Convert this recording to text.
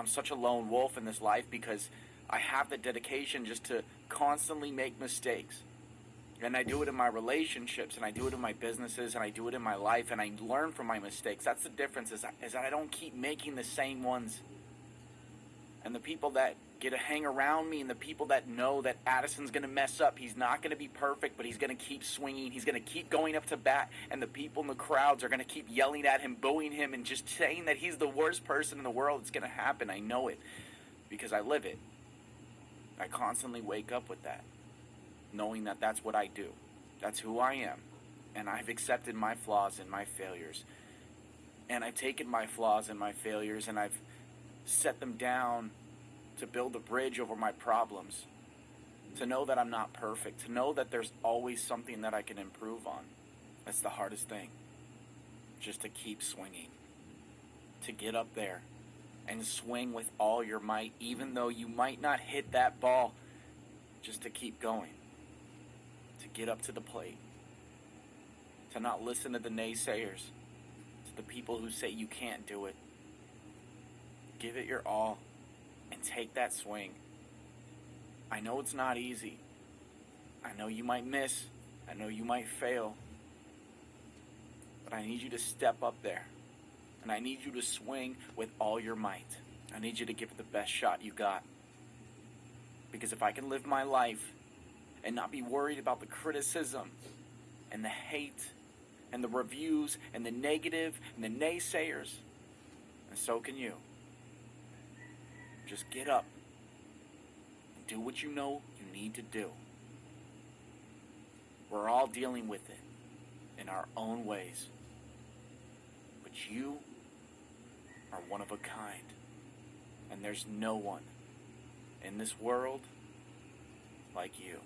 I'm such a lone wolf in this life because I have the dedication just to constantly make mistakes. And I do it in my relationships, and I do it in my businesses, and I do it in my life, and I learn from my mistakes. That's the difference, is, is that I don't keep making the same ones. And the people that get to hang around me, and the people that know that Addison's going to mess up, he's not going to be perfect, but he's going to keep swinging, he's going to keep going up to bat, and the people in the crowds are going to keep yelling at him, booing him, and just saying that he's the worst person in the world. It's going to happen. I know it because I live it. I constantly wake up with that knowing that that's what I do. That's who I am. And I've accepted my flaws and my failures. And I've taken my flaws and my failures and I've set them down to build a bridge over my problems. To know that I'm not perfect. To know that there's always something that I can improve on. That's the hardest thing. Just to keep swinging. To get up there and swing with all your might, even though you might not hit that ball. Just to keep going to get up to the plate, to not listen to the naysayers, to the people who say you can't do it. Give it your all and take that swing. I know it's not easy. I know you might miss. I know you might fail. But I need you to step up there. And I need you to swing with all your might. I need you to give it the best shot you got. Because if I can live my life and not be worried about the criticism and the hate and the reviews and the negative and the naysayers. And so can you. Just get up and do what you know you need to do. We're all dealing with it in our own ways. But you are one of a kind. And there's no one in this world like you.